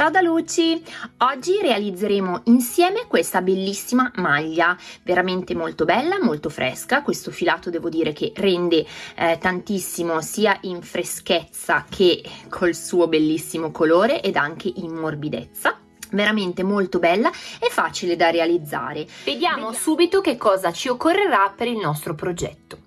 Ciao da Luci! Oggi realizzeremo insieme questa bellissima maglia, veramente molto bella, molto fresca, questo filato devo dire che rende eh, tantissimo sia in freschezza che col suo bellissimo colore ed anche in morbidezza veramente molto bella e facile da realizzare. Vediamo, Vediamo subito che cosa ci occorrerà per il nostro progetto.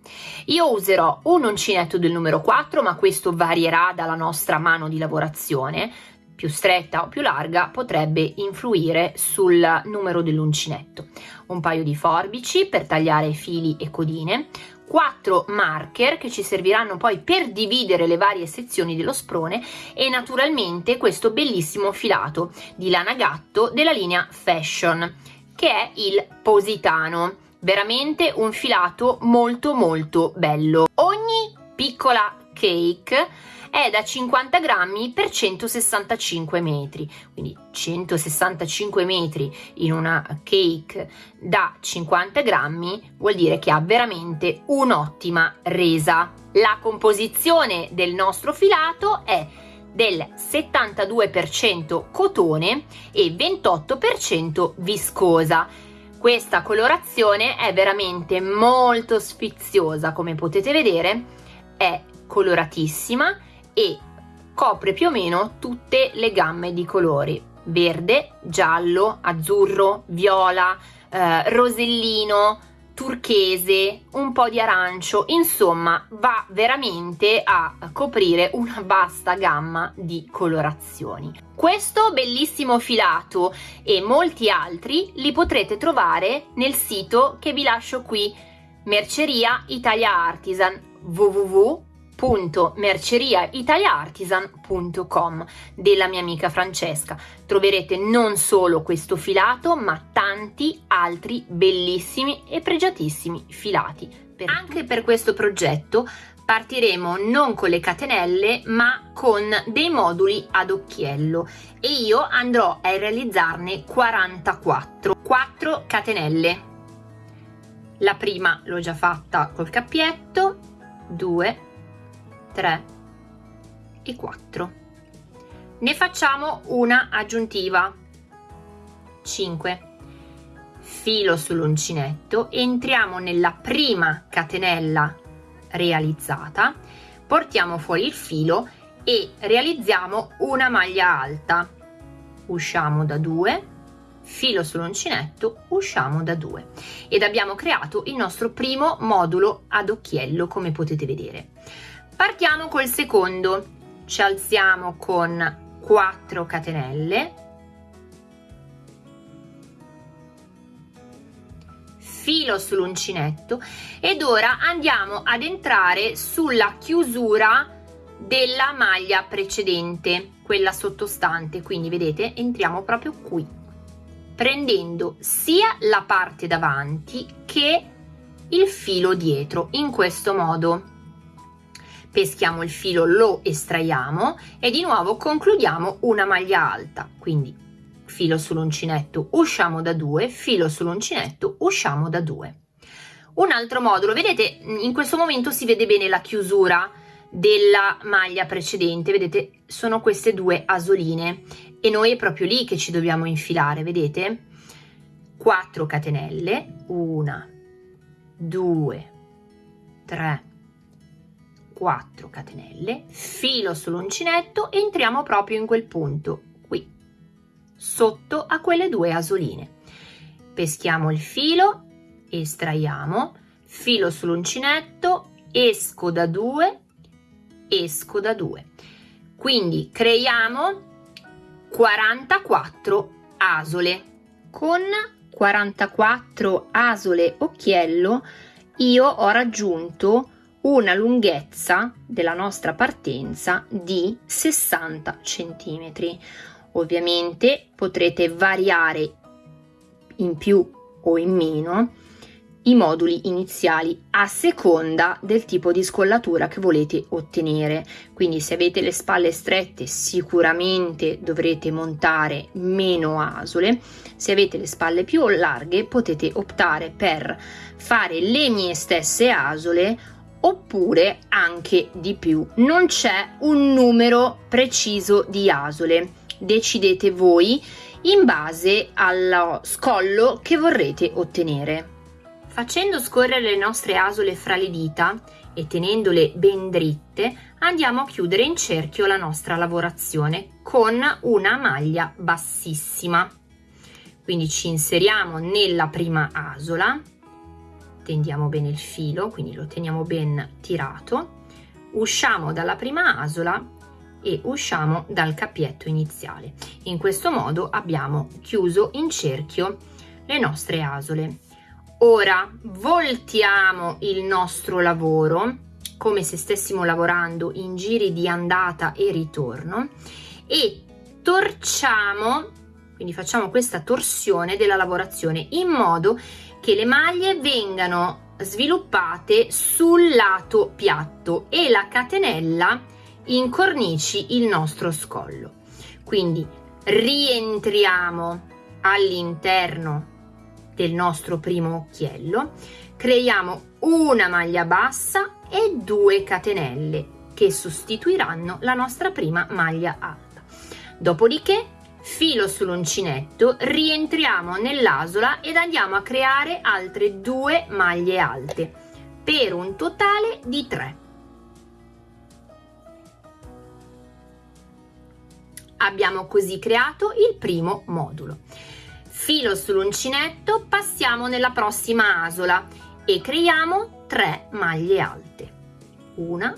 Io userò un uncinetto del numero 4 ma questo varierà dalla nostra mano di lavorazione più stretta o più larga potrebbe influire sul numero dell'uncinetto. Un paio di forbici per tagliare fili e codine, quattro marker che ci serviranno poi per dividere le varie sezioni dello sprone e naturalmente questo bellissimo filato di lana gatto della linea Fashion che è il Positano veramente un filato molto molto bello ogni piccola cake è da 50 grammi per 165 metri. Quindi 165 metri in una cake da 50 grammi vuol dire che ha veramente un'ottima resa. La composizione del nostro filato è del 72% cotone e 28% viscosa. Questa colorazione è veramente molto sfiziosa. Come potete vedere è coloratissima e copre più o meno tutte le gamme di colori. Verde, giallo, azzurro, viola, eh, rosellino, turchese, un po' di arancio, insomma va veramente a coprire una vasta gamma di colorazioni. Questo bellissimo filato e molti altri li potrete trovare nel sito che vi lascio qui, Merceria Italia Artisan www www.merceriaitaliaartisan.com della mia amica Francesca. Troverete non solo questo filato, ma tanti altri bellissimi e pregiatissimi filati. Per Anche per questo progetto partiremo non con le catenelle ma con dei moduli ad occhiello. E io andrò a realizzarne 44 4 catenelle. La prima l'ho già fatta col cappietto. 2 3 e 4 ne facciamo una aggiuntiva. 5 filo sull'uncinetto entriamo nella prima catenella realizzata portiamo fuori il filo e realizziamo una maglia alta. Usciamo da 2 filo sull'uncinetto usciamo da 2 ed abbiamo creato il nostro primo modulo ad occhiello come potete vedere partiamo col secondo. Ci alziamo con 4 catenelle. Filo sull'uncinetto. Ed ora andiamo ad entrare sulla chiusura della maglia precedente quella sottostante. Quindi vedete entriamo proprio qui prendendo sia la parte davanti che il filo dietro in questo modo peschiamo il filo, lo estraiamo e di nuovo concludiamo una maglia alta, quindi filo sull'uncinetto, usciamo da due, filo sull'uncinetto, usciamo da due. Un altro modulo, vedete in questo momento si vede bene la chiusura della maglia precedente, vedete sono queste due asoline e noi è proprio lì che ci dobbiamo infilare, vedete? 4 catenelle, 1, 2, 3, 4 catenelle filo sull'uncinetto entriamo proprio in quel punto qui sotto a quelle due asoline. Peschiamo il filo estraiamo filo sull'uncinetto esco da 2 esco da 2 quindi creiamo 44 asole. Con 44 asole occhiello io ho raggiunto una lunghezza della nostra partenza di 60 centimetri. Ovviamente potrete variare in più o in meno i moduli iniziali a seconda del tipo di scollatura che volete ottenere quindi se avete le spalle strette sicuramente dovrete montare meno asole se avete le spalle più larghe potete optare per fare le mie stesse asole oppure anche di più. Non c'è un numero preciso di asole. decidete voi in base allo scollo che vorrete ottenere. Facendo scorrere le nostre asole fra le dita e tenendole ben dritte andiamo a chiudere in cerchio la nostra lavorazione con una maglia bassissima. Quindi ci inseriamo nella prima asola, tendiamo bene il filo, quindi lo teniamo ben tirato, usciamo dalla prima asola e usciamo dal cappietto iniziale. In questo modo abbiamo chiuso in cerchio le nostre asole. Ora voltiamo il nostro lavoro come se stessimo lavorando in giri di andata e ritorno e torciamo, quindi facciamo questa torsione della lavorazione in modo che le maglie vengano sviluppate sul lato piatto e la catenella incornici il nostro scollo. Quindi rientriamo all'interno del nostro primo occhiello, creiamo una maglia bassa e due catenelle che sostituiranno la nostra prima maglia alta. Dopodiché filo sull'uncinetto, rientriamo nell'asola ed andiamo a creare altre due maglie alte per un totale di 3. Abbiamo così creato il primo modulo filo sull'uncinetto passiamo nella prossima asola e creiamo 3 maglie alte una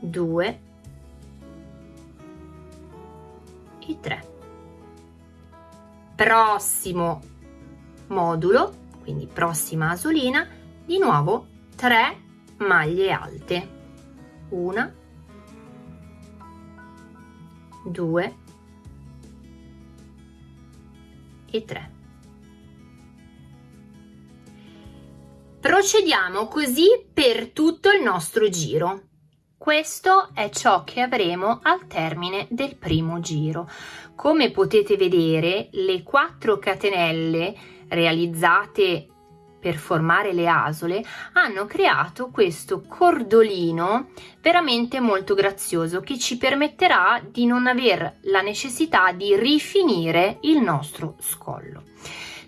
due e tre prossimo modulo quindi prossima asolina di nuovo 3 maglie alte una due e 3. Procediamo così per tutto il nostro giro. Questo è ciò che avremo al termine del primo giro. Come potete vedere, le quattro catenelle realizzate per formare le asole hanno creato questo cordolino veramente molto grazioso che ci permetterà di non aver la necessità di rifinire il nostro scollo.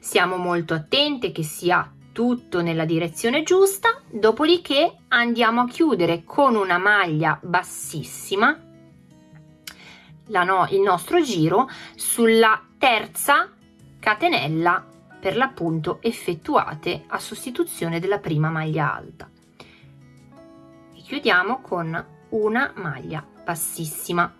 Siamo molto attenti che sia tutto nella direzione giusta, dopodiché andiamo a chiudere con una maglia bassissima no, il nostro giro sulla terza catenella per l'appunto effettuate a sostituzione della prima maglia alta. E chiudiamo con una maglia bassissima.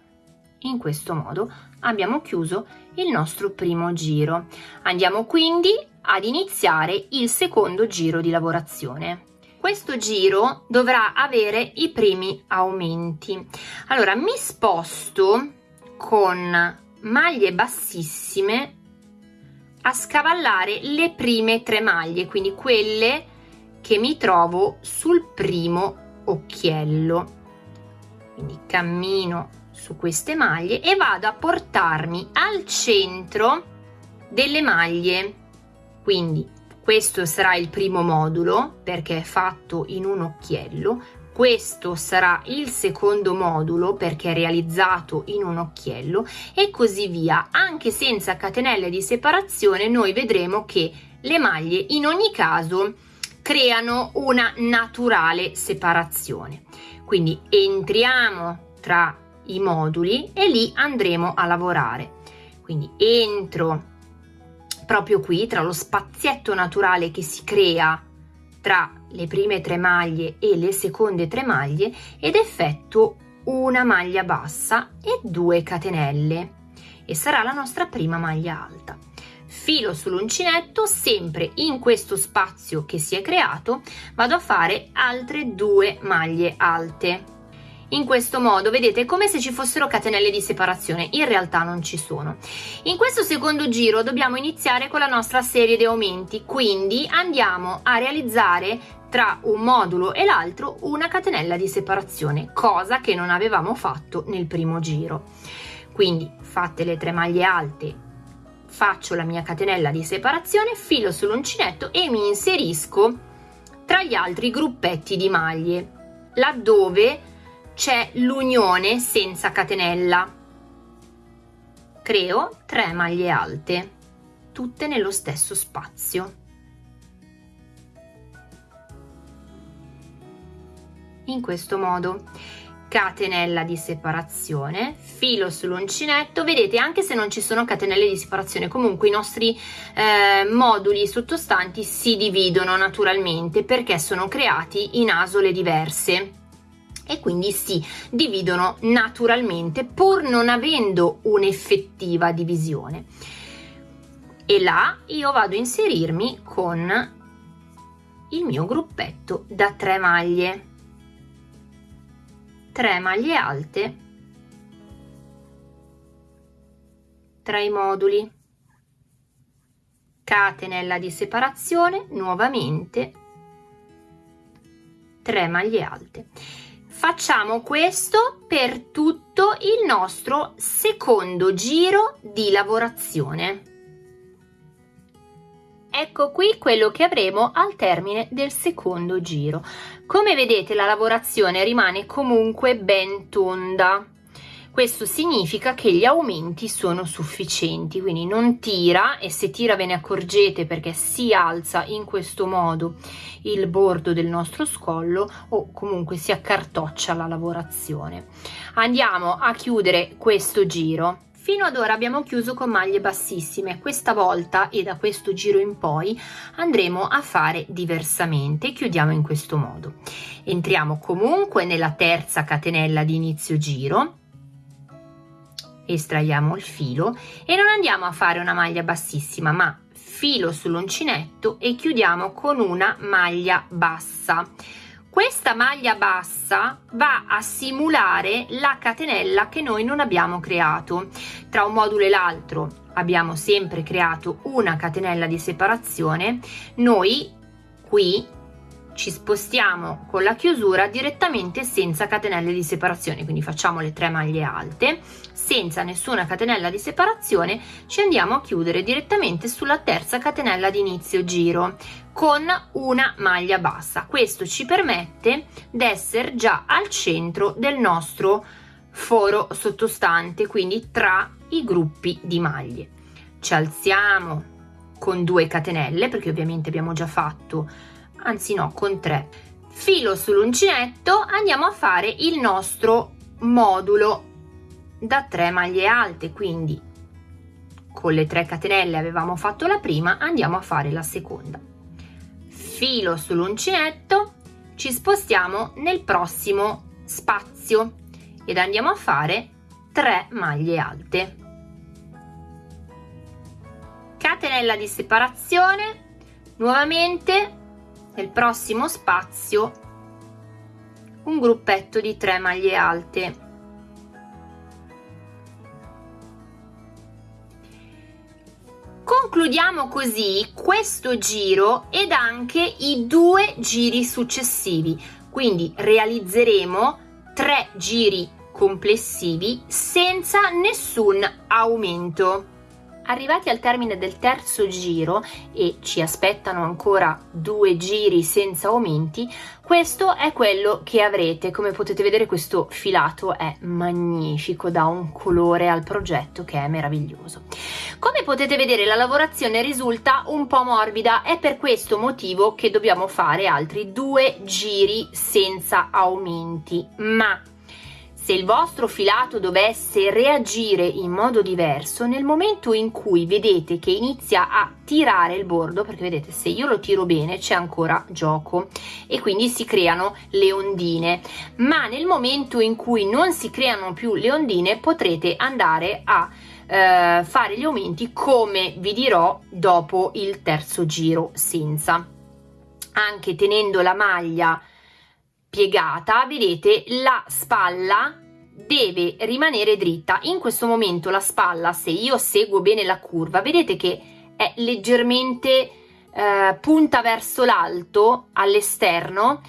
In questo modo abbiamo chiuso il nostro primo giro. Andiamo quindi ad iniziare il secondo giro di lavorazione. Questo giro dovrà avere i primi aumenti. Allora mi sposto con maglie bassissime a scavallare le prime tre maglie, quindi quelle che mi trovo sul primo occhiello. Quindi cammino su queste maglie e vado a portarmi al centro delle maglie. Quindi questo sarà il primo modulo perché è fatto in un occhiello, questo sarà il secondo modulo perché è realizzato in un occhiello e così via. Anche senza catenelle di separazione noi vedremo che le maglie in ogni caso creano una naturale separazione. Quindi entriamo tra i moduli e lì andremo a lavorare. Quindi entro proprio qui tra lo spazietto naturale che si crea tra le prime tre maglie e le seconde tre maglie ed effettuo una maglia bassa e due catenelle e sarà la nostra prima maglia alta. Filo sull'uncinetto, sempre in questo spazio che si è creato, vado a fare altre due maglie alte in questo modo vedete come se ci fossero catenelle di separazione. In realtà non ci sono. In questo secondo giro dobbiamo iniziare con la nostra serie di aumenti. Quindi andiamo a realizzare tra un modulo e l'altro una catenella di separazione cosa che non avevamo fatto nel primo giro. Quindi fatte le tre maglie alte faccio la mia catenella di separazione filo sull'uncinetto e mi inserisco tra gli altri gruppetti di maglie laddove c'è l'unione senza catenella. Creo 3 maglie alte tutte nello stesso spazio. In questo modo catenella di separazione filo sull'uncinetto. Vedete anche se non ci sono catenelle di separazione comunque i nostri eh, moduli sottostanti si dividono naturalmente perché sono creati in asole diverse e quindi si dividono naturalmente pur non avendo un'effettiva divisione. E là io vado a inserirmi con il mio gruppetto da 3 maglie. 3 maglie alte. Tra i moduli. Catenella di separazione nuovamente. 3 maglie alte facciamo questo per tutto il nostro secondo giro di lavorazione. Ecco qui quello che avremo al termine del secondo giro. Come vedete la lavorazione rimane comunque ben tonda questo significa che gli aumenti sono sufficienti quindi non tira e se tira ve ne accorgete perché si alza in questo modo il bordo del nostro scollo o comunque si accartoccia la lavorazione. Andiamo a chiudere questo giro. Fino ad ora abbiamo chiuso con maglie bassissime, questa volta e da questo giro in poi andremo a fare diversamente, chiudiamo in questo modo. Entriamo comunque nella terza catenella di inizio giro, estraiamo il filo e non andiamo a fare una maglia bassissima ma filo sull'uncinetto e chiudiamo con una maglia bassa. Questa maglia bassa va a simulare la catenella che noi non abbiamo creato. Tra un modulo e l'altro abbiamo sempre creato una catenella di separazione. Noi qui ci spostiamo con la chiusura direttamente senza catenelle di separazione quindi facciamo le tre maglie alte senza nessuna catenella di separazione ci andiamo a chiudere direttamente sulla terza catenella di inizio giro con una maglia bassa. Questo ci permette di essere già al centro del nostro foro sottostante quindi tra i gruppi di maglie. Ci alziamo con due catenelle perché ovviamente abbiamo già fatto anzi no con 3 filo sull'uncinetto andiamo a fare il nostro modulo. Da 3 maglie alte quindi con le 3 catenelle avevamo fatto la prima andiamo a fare la seconda. Filo sull'uncinetto ci spostiamo nel prossimo spazio ed andiamo a fare 3 maglie alte. Catenella di separazione nuovamente nel prossimo spazio un gruppetto di 3 maglie alte. Concludiamo così questo giro ed anche i due giri successivi. Quindi realizzeremo tre giri complessivi senza nessun aumento Arrivati al termine del terzo giro e ci aspettano ancora due giri senza aumenti, questo è quello che avrete. Come potete vedere questo filato è magnifico, dà un colore al progetto che è meraviglioso. Come potete vedere la lavorazione risulta un po' morbida, è per questo motivo che dobbiamo fare altri due giri senza aumenti, ma se il vostro filato dovesse reagire in modo diverso, nel momento in cui vedete che inizia a tirare il bordo, perché vedete se io lo tiro bene c'è ancora gioco e quindi si creano le ondine, ma nel momento in cui non si creano più le ondine potrete andare a eh, fare gli aumenti come vi dirò dopo il terzo giro senza. Anche tenendo la maglia piegata vedete la spalla deve rimanere dritta. In questo momento la spalla se io seguo bene la curva vedete che è leggermente eh, punta verso l'alto all'esterno.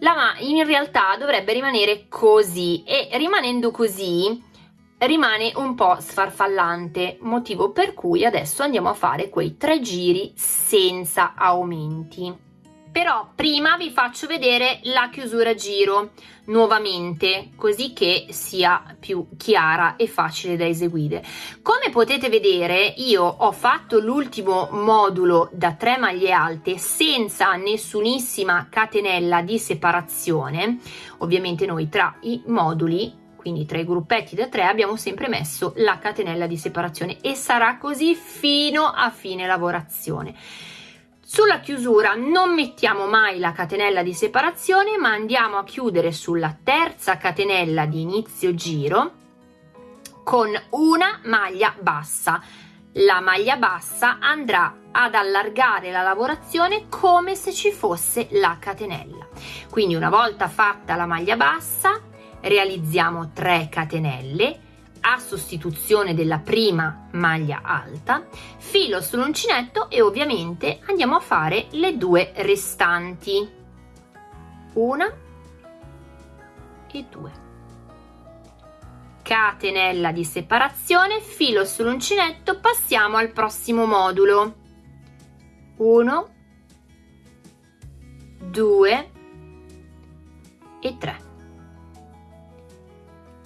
La in realtà dovrebbe rimanere così e rimanendo così rimane un po' sfarfallante motivo per cui adesso andiamo a fare quei tre giri senza aumenti però prima vi faccio vedere la chiusura giro nuovamente così che sia più chiara e facile da eseguire. Come potete vedere io ho fatto l'ultimo modulo da 3 maglie alte senza nessunissima catenella di separazione. Ovviamente noi tra i moduli quindi tra i gruppetti da 3 abbiamo sempre messo la catenella di separazione e sarà così fino a fine lavorazione sulla chiusura non mettiamo mai la catenella di separazione ma andiamo a chiudere sulla terza catenella di inizio giro con una maglia bassa. La maglia bassa andrà ad allargare la lavorazione come se ci fosse la catenella. Quindi una volta fatta la maglia bassa realizziamo 3 catenelle a sostituzione della prima maglia alta, filo sull'uncinetto e ovviamente andiamo a fare le due restanti. Una e due. Catenella di separazione, filo sull'uncinetto, passiamo al prossimo modulo. 1 2 e 3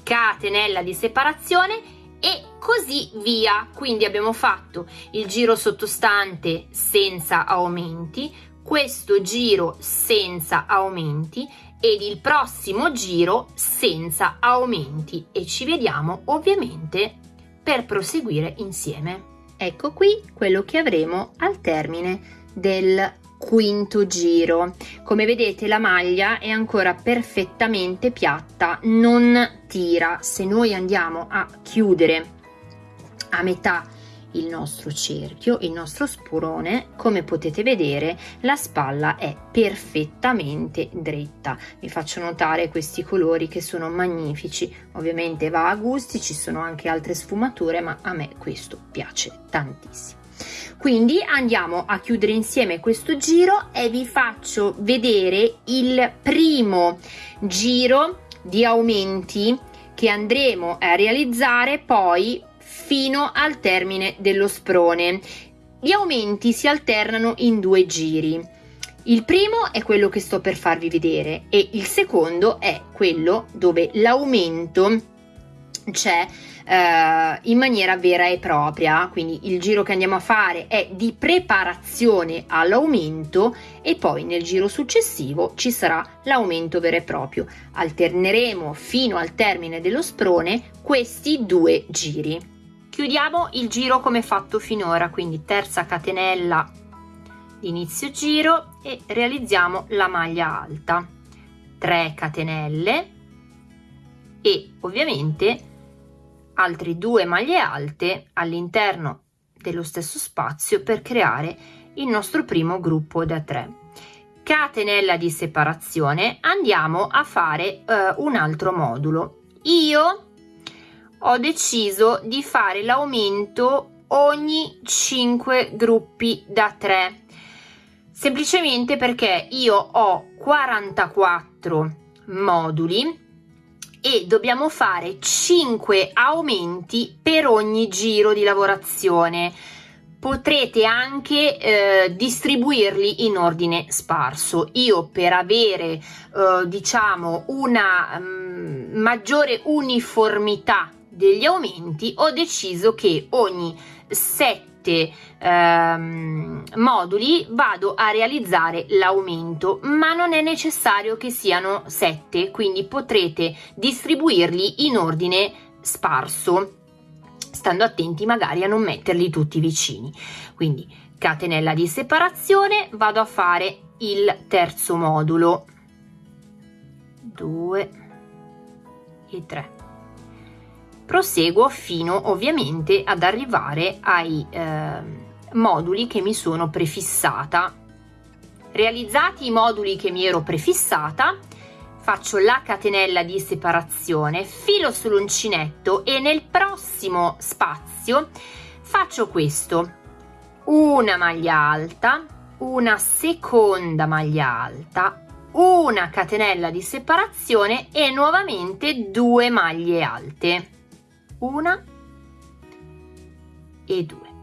catenella di separazione e così via. Quindi abbiamo fatto il giro sottostante senza aumenti questo giro senza aumenti ed il prossimo giro senza aumenti. E ci vediamo ovviamente per proseguire insieme. Ecco qui quello che avremo al termine del quinto giro. Come vedete la maglia è ancora perfettamente piatta non tira. Se noi andiamo a chiudere a metà il nostro cerchio il nostro spurone come potete vedere la spalla è perfettamente dritta. Vi faccio notare questi colori che sono magnifici. Ovviamente va a gusti ci sono anche altre sfumature ma a me questo piace tantissimo quindi andiamo a chiudere insieme questo giro e vi faccio vedere il primo giro di aumenti che andremo a realizzare poi fino al termine dello sprone. Gli aumenti si alternano in due giri. Il primo è quello che sto per farvi vedere e il secondo è quello dove l'aumento c'è eh, in maniera vera e propria. Quindi il giro che andiamo a fare è di preparazione all'aumento e poi nel giro successivo ci sarà l'aumento vero e proprio. Alterneremo fino al termine dello sprone questi due giri. Chiudiamo il giro come fatto finora quindi terza catenella inizio giro e realizziamo la maglia alta. 3 catenelle e ovviamente altre due maglie alte all'interno dello stesso spazio per creare il nostro primo gruppo da 3 catenella di separazione andiamo a fare uh, un altro modulo. Io ho deciso di fare l'aumento ogni 5 gruppi da 3 semplicemente perché io ho 44 moduli e dobbiamo fare 5 aumenti per ogni giro di lavorazione. Potrete anche eh, distribuirli in ordine sparso. Io per avere eh, diciamo una mh, mm, maggiore uniformità degli aumenti ho deciso che ogni 7 sette ehm, moduli vado a realizzare l'aumento ma non è necessario che siano sette quindi potrete distribuirli in ordine sparso stando attenti magari a non metterli tutti vicini. Quindi catenella di separazione vado a fare il terzo modulo. 2 e 3 proseguo fino ovviamente ad arrivare ai eh, moduli che mi sono prefissata. Realizzati i moduli che mi ero prefissata faccio la catenella di separazione filo sull'uncinetto e nel prossimo spazio faccio questo. Una maglia alta una seconda maglia alta una catenella di separazione e nuovamente due maglie alte una e due.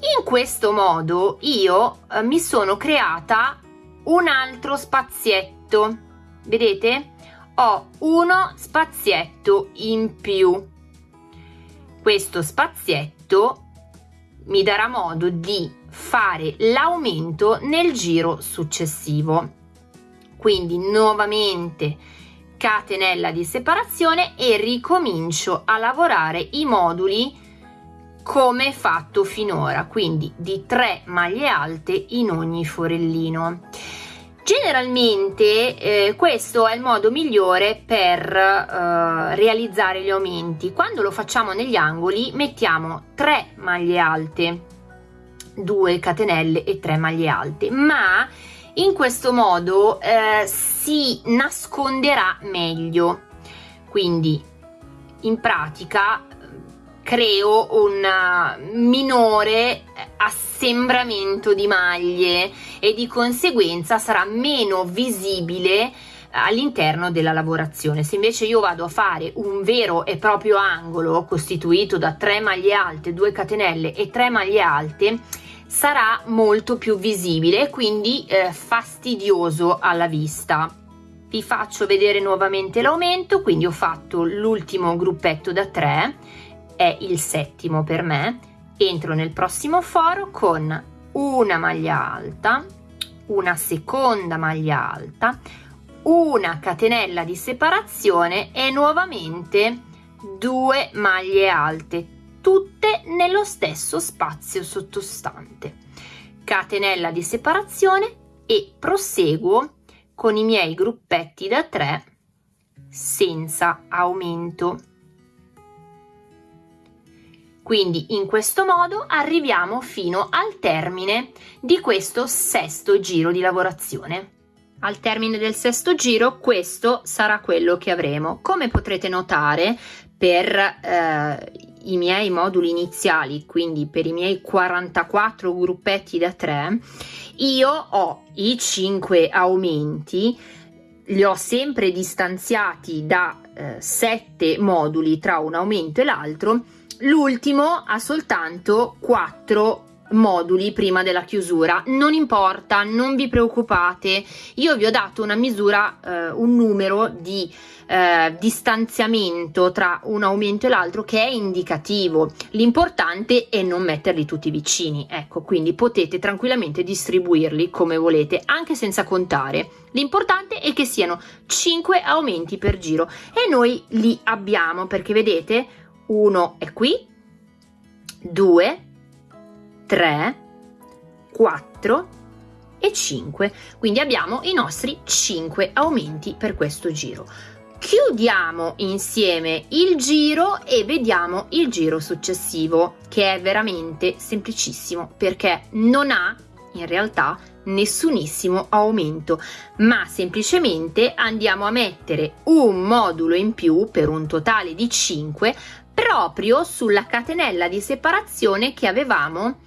In questo modo io eh, mi sono creata un altro spazietto. Vedete? Ho uno spazietto in più. Questo spazietto mi darà modo di fare l'aumento nel giro successivo. Quindi nuovamente catenella di separazione e ricomincio a lavorare i moduli come fatto finora quindi di 3 maglie alte in ogni forellino. Generalmente eh, questo è il modo migliore per eh, realizzare gli aumenti. Quando lo facciamo negli angoli mettiamo 3 maglie alte 2 catenelle e 3 maglie alte ma in questo modo eh, si nasconderà meglio. Quindi in pratica creo un minore assembramento di maglie e di conseguenza sarà meno visibile all'interno della lavorazione. Se invece io vado a fare un vero e proprio angolo costituito da 3 maglie alte 2 catenelle e 3 maglie alte sarà molto più visibile e quindi eh, fastidioso alla vista. Vi faccio vedere nuovamente l'aumento quindi ho fatto l'ultimo gruppetto da 3 è il settimo per me. Entro nel prossimo foro con una maglia alta una seconda maglia alta una catenella di separazione e nuovamente due maglie alte tutte nello stesso spazio sottostante. Catenella di separazione e proseguo con i miei gruppetti da 3 senza aumento. Quindi in questo modo arriviamo fino al termine di questo sesto giro di lavorazione. Al termine del sesto giro questo sarà quello che avremo. Come potrete notare per eh, i miei moduli iniziali, quindi per i miei 44 gruppetti da 3, io ho i 5 aumenti, li ho sempre distanziati da eh, 7 moduli tra un aumento e l'altro, l'ultimo ha soltanto 4 moduli prima della chiusura. Non importa non vi preoccupate. Io vi ho dato una misura eh, un numero di eh, distanziamento tra un aumento e l'altro che è indicativo. L'importante è non metterli tutti vicini ecco quindi potete tranquillamente distribuirli come volete anche senza contare. L'importante è che siano 5 aumenti per giro e noi li abbiamo perché vedete uno è qui 2 3, 4 e 5. Quindi abbiamo i nostri 5 aumenti per questo giro. Chiudiamo insieme il giro e vediamo il giro successivo che è veramente semplicissimo perché non ha in realtà nessunissimo aumento ma semplicemente andiamo a mettere un modulo in più per un totale di 5 proprio sulla catenella di separazione che avevamo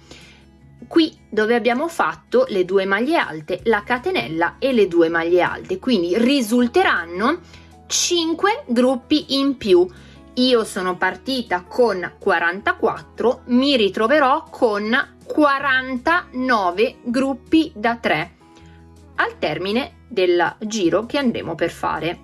qui dove abbiamo fatto le due maglie alte la catenella e le due maglie alte. Quindi risulteranno 5 gruppi in più. Io sono partita con 44 mi ritroverò con 49 gruppi da 3 al termine del giro che andremo per fare.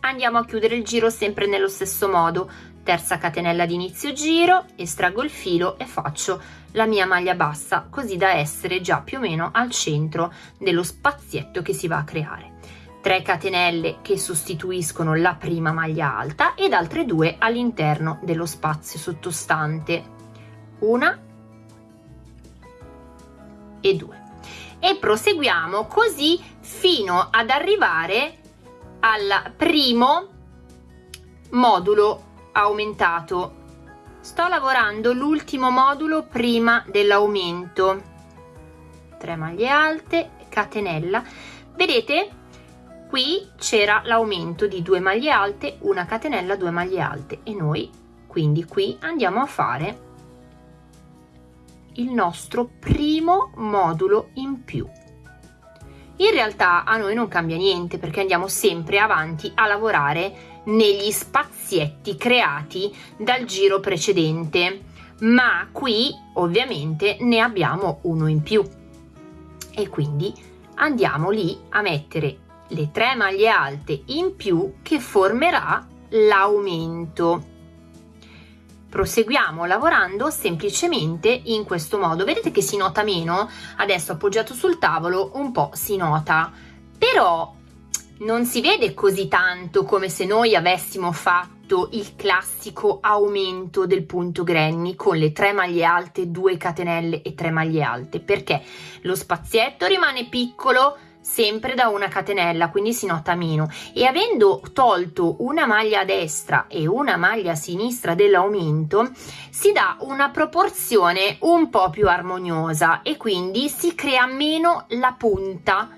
Andiamo a chiudere il giro sempre nello stesso modo terza catenella di inizio giro estraggo il filo e faccio la mia maglia bassa così da essere già più o meno al centro dello spazietto che si va a creare. 3 catenelle che sostituiscono la prima maglia alta ed altre due all'interno dello spazio sottostante. Una e due. E proseguiamo così fino ad arrivare al primo modulo aumentato. Sto lavorando l'ultimo modulo prima dell'aumento. 3 maglie alte catenella. Vedete? Qui c'era l'aumento di 2 maglie alte una catenella 2 maglie alte. E noi quindi qui andiamo a fare il nostro primo modulo in più. In realtà a noi non cambia niente perché andiamo sempre avanti a lavorare negli spazietti creati dal giro precedente. Ma qui ovviamente ne abbiamo uno in più. E quindi andiamo lì a mettere le tre maglie alte in più che formerà l'aumento. Proseguiamo lavorando semplicemente in questo modo. Vedete che si nota meno? Adesso appoggiato sul tavolo un po si nota. Però non si vede così tanto come se noi avessimo fatto il classico aumento del punto granny con le tre maglie alte, due catenelle e tre maglie alte perché lo spazietto rimane piccolo sempre da una catenella quindi si nota meno. E avendo tolto una maglia a destra e una maglia a sinistra dell'aumento si dà una proporzione un po più armoniosa e quindi si crea meno la punta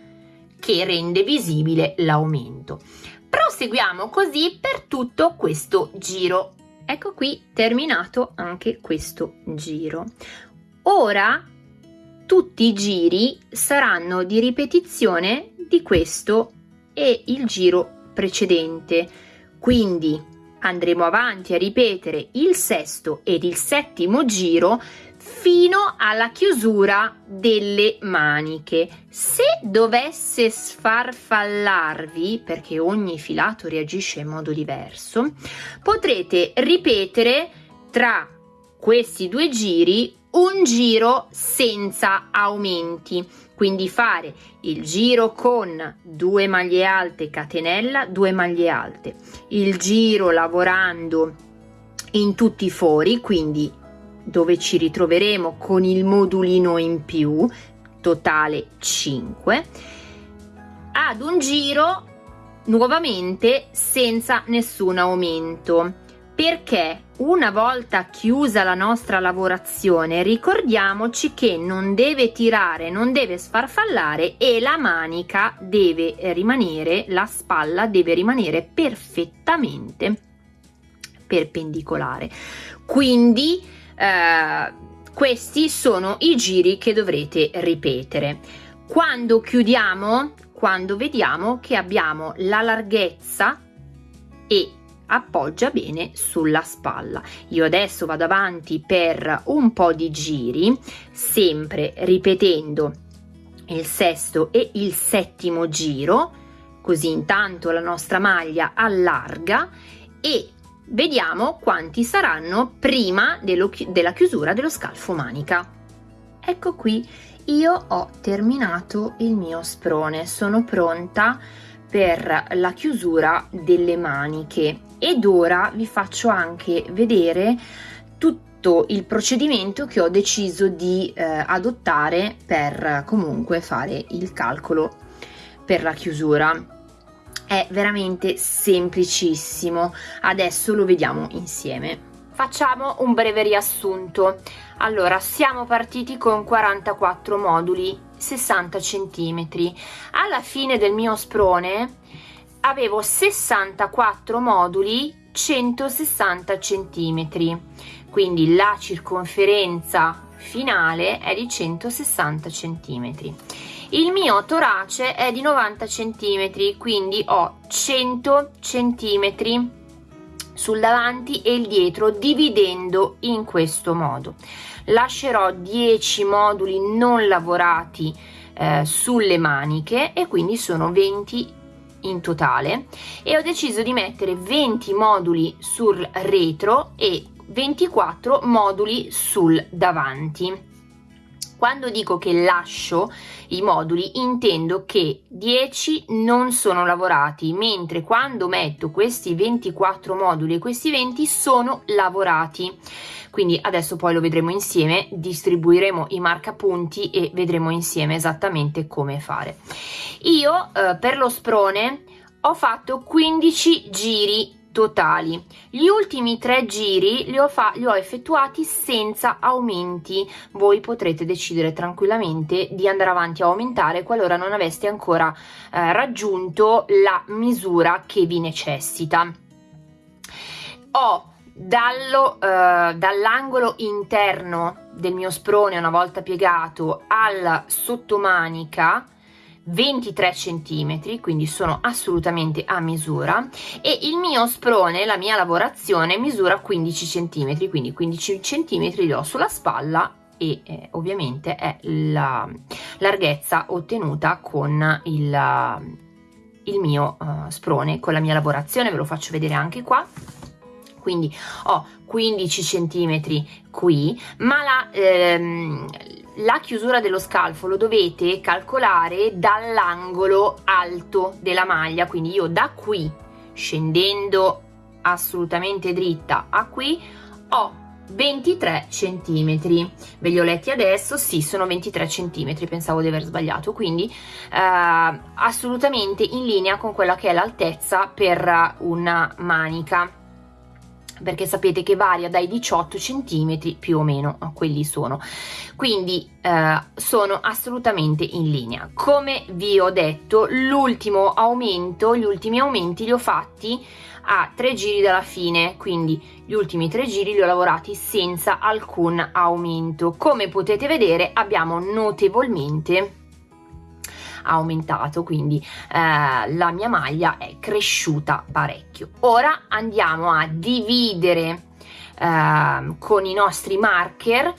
che rende visibile l'aumento. Proseguiamo così per tutto questo giro. Ecco qui terminato anche questo giro. Ora tutti i giri saranno di ripetizione di questo e il giro precedente. Quindi andremo avanti a ripetere il sesto ed il settimo giro fino alla chiusura delle maniche. Se dovesse sfarfallarvi perché ogni filato reagisce in modo diverso potrete ripetere tra questi due giri un giro senza aumenti. Quindi fare il giro con due maglie alte catenella due maglie alte. Il giro lavorando in tutti i fori quindi dove ci ritroveremo con il modulino in più totale 5 ad un giro nuovamente senza nessun aumento perché una volta chiusa la nostra lavorazione ricordiamoci che non deve tirare, non deve sfarfallare e la manica deve rimanere, la spalla deve rimanere perfettamente perpendicolare. Quindi eh, questi sono i giri che dovrete ripetere. Quando chiudiamo, quando vediamo che abbiamo la larghezza e appoggia bene sulla spalla. Io adesso vado avanti per un po' di giri, sempre ripetendo il sesto e il settimo giro, così intanto la nostra maglia allarga e vediamo quanti saranno prima della chiusura dello scalfo manica. Ecco qui, io ho terminato il mio sprone, sono pronta per la chiusura delle maniche ed ora vi faccio anche vedere tutto il procedimento che ho deciso di eh, adottare per comunque fare il calcolo per la chiusura è veramente semplicissimo. Adesso lo vediamo insieme. Facciamo un breve riassunto. Allora siamo partiti con 44 moduli 60 centimetri. Alla fine del mio sprone avevo 64 moduli 160 centimetri. Quindi la circonferenza finale è di 160 centimetri il mio torace è di 90 centimetri quindi ho 100 centimetri sul davanti e il dietro dividendo in questo modo. Lascerò 10 moduli non lavorati eh, sulle maniche e quindi sono 20 in totale. E ho deciso di mettere 20 moduli sul retro e 24 moduli sul davanti quando dico che lascio i moduli intendo che 10 non sono lavorati, mentre quando metto questi 24 moduli e questi 20 sono lavorati. Quindi adesso poi lo vedremo insieme, distribuiremo i marcapunti e vedremo insieme esattamente come fare. Io eh, per lo sprone ho fatto 15 giri totali. Gli ultimi tre giri li ho, li ho effettuati senza aumenti. Voi potrete decidere tranquillamente di andare avanti a aumentare qualora non aveste ancora eh, raggiunto la misura che vi necessita. Ho eh, dall'angolo interno del mio sprone una volta piegato al sottomanica 23 centimetri quindi sono assolutamente a misura e il mio sprone la mia lavorazione misura 15 centimetri quindi 15 centimetri li ho sulla spalla e eh, ovviamente è la, larghezza ottenuta con il, il mio uh, sprone, con la mia lavorazione, ve lo faccio vedere anche qua. Quindi ho 15 centimetri qui ma la, ehm, la chiusura dello scalfo lo dovete calcolare dall'angolo alto della maglia quindi io da qui scendendo assolutamente dritta a qui ho 23 centimetri. Ve li ho letti adesso? Sì sono 23 centimetri pensavo di aver sbagliato. Quindi eh, assolutamente in linea con quella che è l'altezza per una manica perché sapete che varia dai 18 centimetri più o meno quelli sono. Quindi eh, sono assolutamente in linea. Come vi ho detto l'ultimo aumento gli ultimi aumenti li ho fatti a tre giri dalla fine quindi gli ultimi tre giri li ho lavorati senza alcun aumento. Come potete vedere abbiamo notevolmente aumentato quindi eh, la mia maglia è cresciuta parecchio. Ora andiamo a dividere eh, con i nostri marker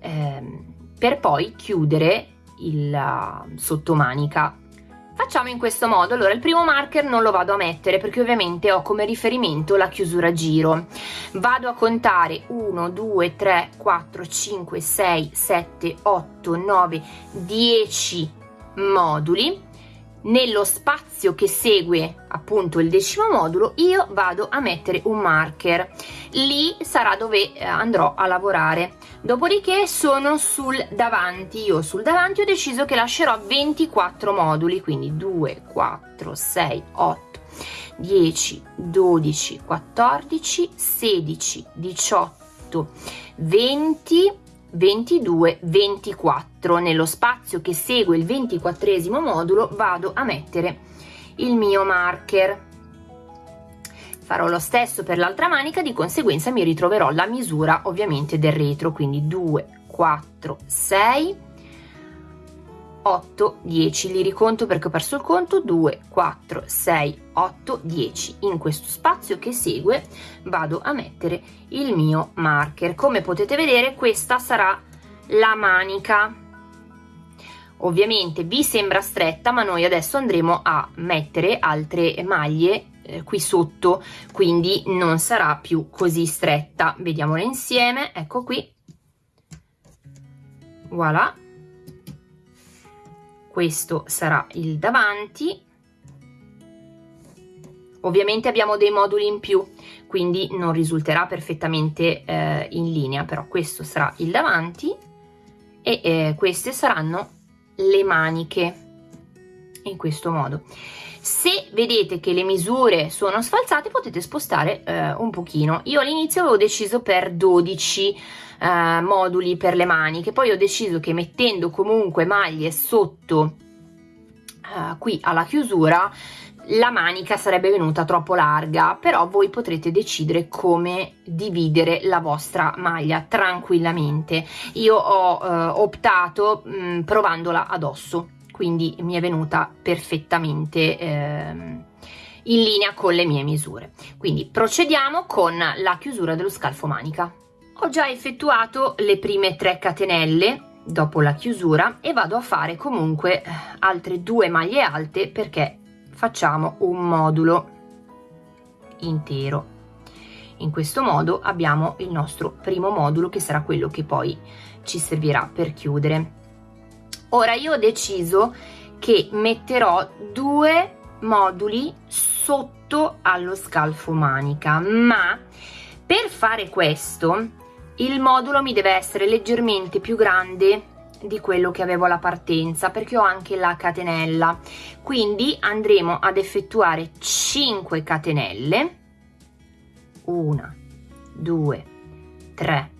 eh, per poi chiudere il uh, sottomanica. Facciamo in questo modo, allora il primo marker non lo vado a mettere perché ovviamente ho come riferimento la chiusura giro. Vado a contare 1, 2, 3, 4, 5, 6, 7, 8, 9, 10 moduli. Nello spazio che segue appunto il decimo modulo io vado a mettere un marker. Lì sarà dove eh, andrò a lavorare. Dopodiché sono sul davanti. Io sul davanti ho deciso che lascerò 24 moduli quindi 2 4 6 8 10 12 14 16 18 20 22 24 nello spazio che segue il ventiquattresimo modulo vado a mettere il mio marker. Farò lo stesso per l'altra manica di conseguenza mi ritroverò la misura ovviamente del retro. Quindi 2 4 6 8 10 li riconto perché ho perso il conto. 2 4 6 8 10 in questo spazio che segue vado a mettere il mio marker. Come potete vedere questa sarà la manica. Ovviamente vi sembra stretta ma noi adesso andremo a mettere altre maglie eh, qui sotto. Quindi non sarà più così stretta. Vediamola insieme. Ecco qui. Voilà questo sarà il davanti. Ovviamente abbiamo dei moduli in più quindi non risulterà perfettamente eh, in linea però questo sarà il davanti e eh, queste saranno le maniche in questo modo. Se vedete che le misure sono sfalsate potete spostare eh, un pochino. Io all'inizio avevo deciso per 12 eh, moduli per le maniche poi ho deciso che mettendo comunque maglie sotto eh, qui alla chiusura la manica sarebbe venuta troppo larga. Però voi potrete decidere come dividere la vostra maglia tranquillamente. Io ho eh, optato mh, mm, provandola addosso. Quindi mi è venuta perfettamente ehm, in linea con le mie misure. Quindi procediamo con la chiusura dello scalfo manica ho già effettuato le prime 3 catenelle dopo la chiusura e vado a fare comunque eh, altre due maglie alte perché facciamo un modulo intero. In questo modo abbiamo il nostro primo modulo che sarà quello che poi ci servirà per chiudere. Ora io ho deciso che metterò due moduli sotto allo scalfo manica ma per fare questo il modulo mi deve essere leggermente più grande di quello che avevo alla partenza perché ho anche la catenella. Quindi andremo ad effettuare 5 catenelle. 1 2 3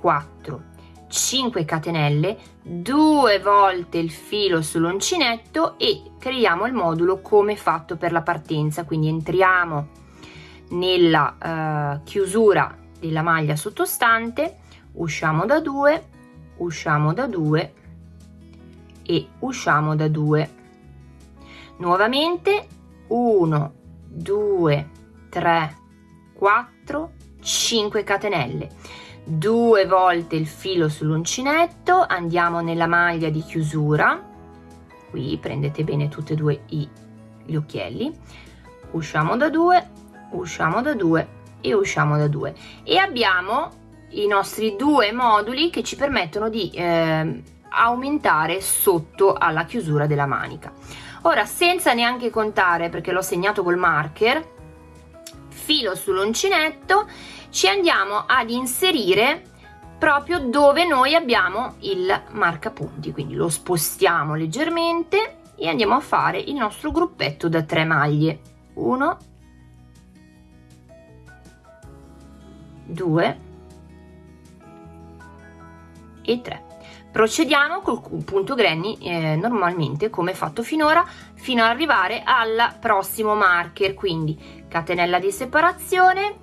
4 5 catenelle due volte il filo sull'uncinetto e creiamo il modulo come fatto per la partenza. Quindi entriamo nella uh, chiusura della maglia sottostante usciamo da 2 usciamo da 2 e usciamo da 2 nuovamente 1 2 3 4 5 catenelle. Due volte il filo sull'uncinetto andiamo nella maglia di chiusura. Qui prendete bene tutti e due i, gli occhielli. Usciamo da due usciamo da due e usciamo da due. E abbiamo i nostri due moduli che ci permettono di eh, aumentare sotto alla chiusura della manica. Ora senza neanche contare perché l'ho segnato col marker filo sull'uncinetto ci andiamo ad inserire proprio dove noi abbiamo il marcapunti. Quindi lo spostiamo leggermente e andiamo a fare il nostro gruppetto da tre maglie. 1 2 e 3 procediamo col punto granny eh, normalmente come fatto finora fino ad arrivare al prossimo marker quindi catenella di separazione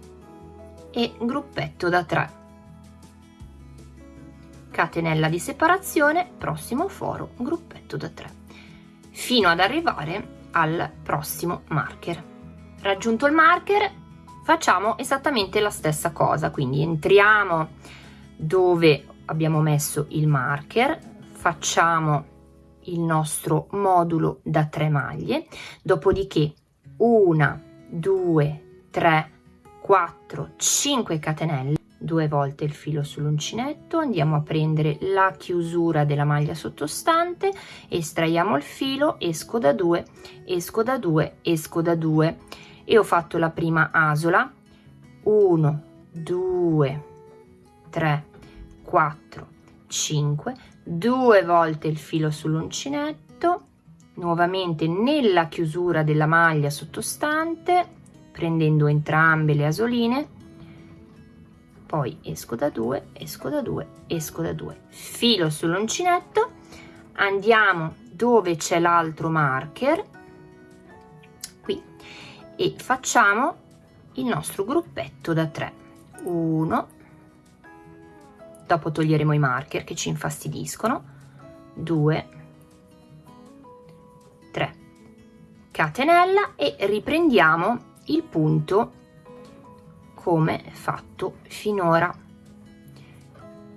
e gruppetto da 3 catenella di separazione prossimo foro gruppetto da 3 fino ad arrivare al prossimo marker. Raggiunto il marker facciamo esattamente la stessa cosa quindi entriamo dove abbiamo messo il marker facciamo il nostro modulo da 3 maglie dopodiché una 2 3 4 5 catenelle due volte il filo sull'uncinetto andiamo a prendere la chiusura della maglia sottostante estraiamo il filo esco da 2 esco da 2 esco da 2 e ho fatto la prima asola. 1 2 3 4 5 due volte il filo sull'uncinetto. Nuovamente nella chiusura della maglia sottostante prendendo entrambe le asoline. Poi esco da 2 esco da 2 esco da 2 filo sull'uncinetto. Andiamo dove c'è l'altro marker e facciamo il nostro gruppetto da 3 1 dopo toglieremo i marker che ci infastidiscono. 2 3 catenella e riprendiamo il punto come fatto finora.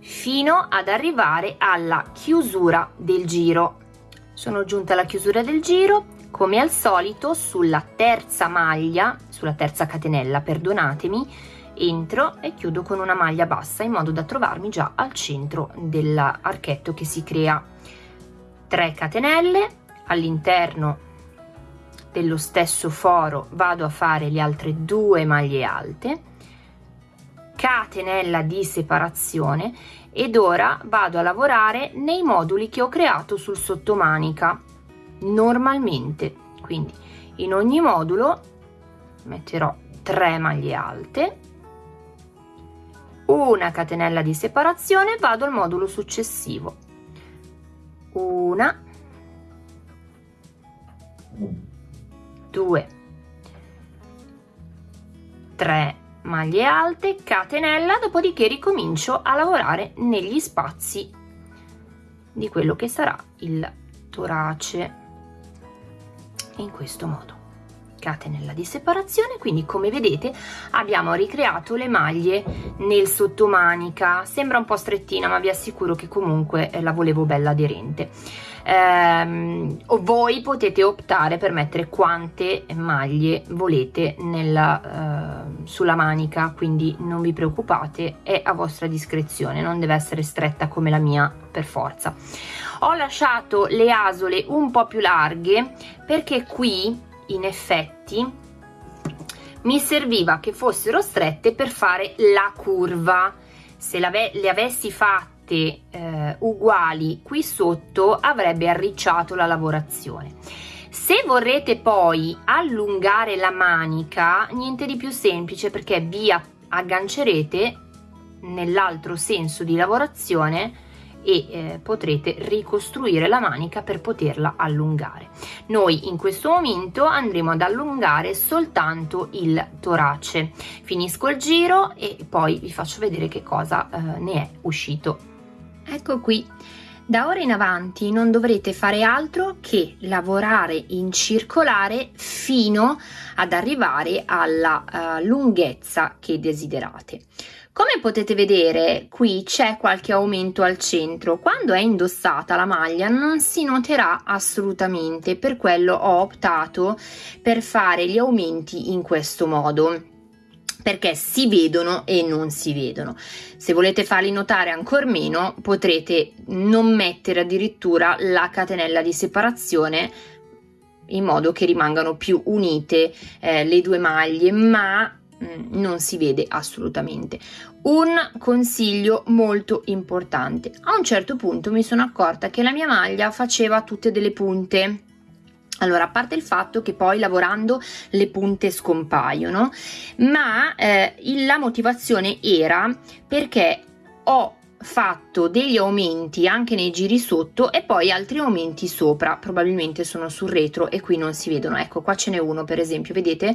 Fino ad arrivare alla chiusura del giro. Sono giunta alla chiusura del giro come al solito sulla terza maglia sulla terza catenella perdonatemi entro e chiudo con una maglia bassa in modo da trovarmi già al centro dell'archetto che si crea. 3 catenelle all'interno dello stesso foro vado a fare le altre due maglie alte catenella di separazione ed ora vado a lavorare nei moduli che ho creato sul sottomanica normalmente. Quindi in ogni modulo metterò 3 maglie alte una catenella di separazione vado al modulo successivo. Una 2 3 maglie alte catenella dopodiché ricomincio a lavorare negli spazi di quello che sarà il torace in questo modo. Catenella di separazione quindi come vedete abbiamo ricreato le maglie nel sottomanica. Sembra un po' strettina ma vi assicuro che comunque la volevo bella aderente ehm, voi potete optare per mettere quante maglie volete nella, eh, sulla manica quindi non vi preoccupate è a vostra discrezione non deve essere stretta come la mia per forza. Ho lasciato le asole un po più larghe perché qui in effetti mi serviva che fossero strette per fare la curva. Se le avessi fatte fatte eh, uguali qui sotto avrebbe arricciato la lavorazione. Se vorrete poi allungare la manica niente di più semplice perché vi aggancerete nell'altro senso di lavorazione e eh, potrete ricostruire la manica per poterla allungare. Noi in questo momento andremo ad allungare soltanto il torace. Finisco il giro e poi vi faccio vedere che cosa eh, ne è uscito Ecco qui, da ora in avanti non dovrete fare altro che lavorare in circolare fino ad arrivare alla uh, lunghezza che desiderate. Come potete vedere qui c'è qualche aumento al centro, quando è indossata la maglia non si noterà assolutamente, per quello ho optato per fare gli aumenti in questo modo perché si vedono e non si vedono. Se volete farli notare ancora meno potrete non mettere addirittura la catenella di separazione in modo che rimangano più unite eh, le due maglie ma Mm, non si vede assolutamente. Un consiglio molto importante. A un certo punto mi sono accorta che la mia maglia faceva tutte delle punte. Allora, a parte il fatto che poi lavorando le punte scompaiono, ma eh, la motivazione era perché ho fatto degli aumenti anche nei giri sotto e poi altri aumenti sopra. Probabilmente sono sul retro e qui non si vedono. Ecco qua ce n'è uno per esempio vedete?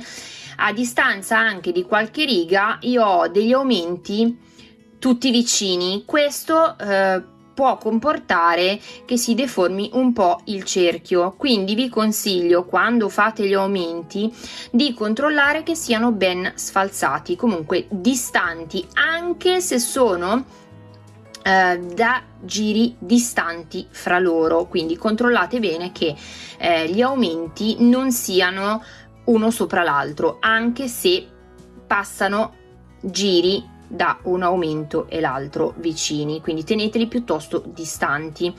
A distanza anche di qualche riga io ho degli aumenti tutti vicini. Questo eh, può comportare che si deformi un po' il cerchio. Quindi vi consiglio quando fate gli aumenti di controllare che siano ben sfalsati comunque distanti anche se sono eh, da giri distanti fra loro. Quindi controllate bene che eh, gli aumenti non siano uno sopra l'altro anche se passano giri da un aumento e l'altro vicini quindi teneteli piuttosto distanti.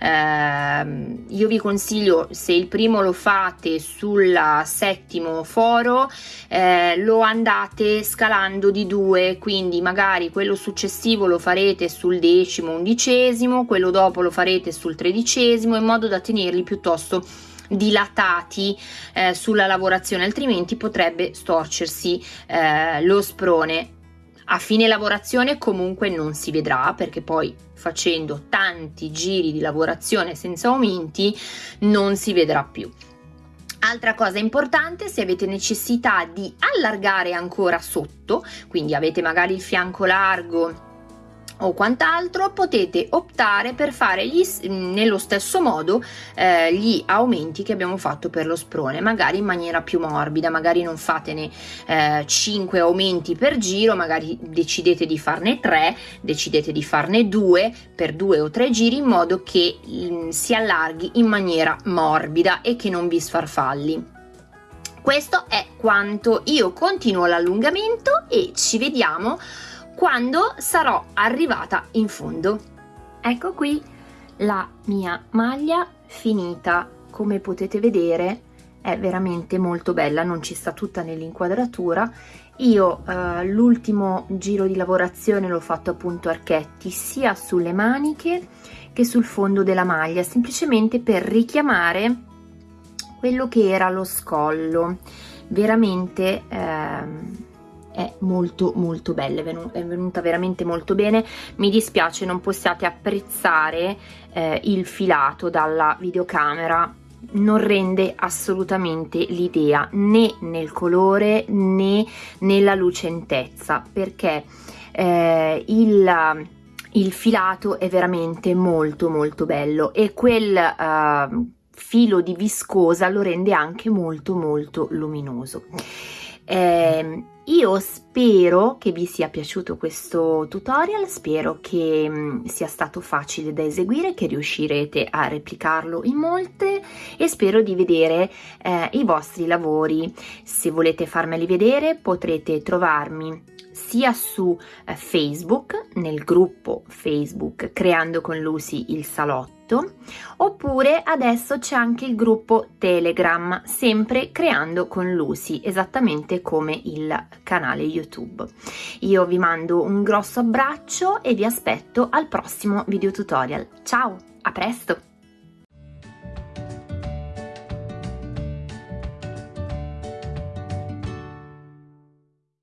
Eh, io vi consiglio se il primo lo fate sul settimo foro eh, lo andate scalando di due quindi magari quello successivo lo farete sul decimo undicesimo quello dopo lo farete sul tredicesimo in modo da tenerli piuttosto dilatati eh, sulla lavorazione altrimenti potrebbe storcersi eh, lo sprone a fine lavorazione comunque non si vedrà perché poi facendo tanti giri di lavorazione senza aumenti non si vedrà più. Altra cosa importante, se avete necessità di allargare ancora sotto, quindi avete magari il fianco largo o quant'altro potete optare per fare gli, nello stesso modo eh, gli aumenti che abbiamo fatto per lo sprone magari in maniera più morbida magari non fatene eh, 5 aumenti per giro magari decidete di farne 3 decidete di farne 2 per 2 o 3 giri in modo che mh, mm, si allarghi in maniera morbida e che non vi sfarfalli. Questo è quanto. Io continuo l'allungamento e ci vediamo quando sarò arrivata in fondo. Ecco qui la mia maglia finita, come potete vedere è veramente molto bella, non ci sta tutta nell'inquadratura. Io eh, l'ultimo giro di lavorazione l'ho fatto appunto archetti sia sulle maniche che sul fondo della maglia, semplicemente per richiamare quello che era lo scollo. Veramente... Eh, è molto molto bella, è venuta veramente molto bene, mi dispiace non possiate apprezzare eh, il filato dalla videocamera, non rende assolutamente l'idea né nel colore né nella lucentezza perché eh, il, il filato è veramente molto molto bello e quel uh, filo di viscosa lo rende anche molto molto luminoso. Eh, io spero che vi sia piaciuto questo tutorial, spero che mm, sia stato facile da eseguire, che riuscirete a replicarlo in molte e spero di vedere eh, i vostri lavori. Se volete farmeli vedere potrete trovarmi sia su eh, Facebook, nel gruppo Facebook Creando con Lucy il salotto, oppure adesso c'è anche il gruppo Telegram, sempre Creando con Lucy, esattamente come il canale YouTube. Io vi mando un grosso abbraccio e vi aspetto al prossimo video tutorial. Ciao, a presto!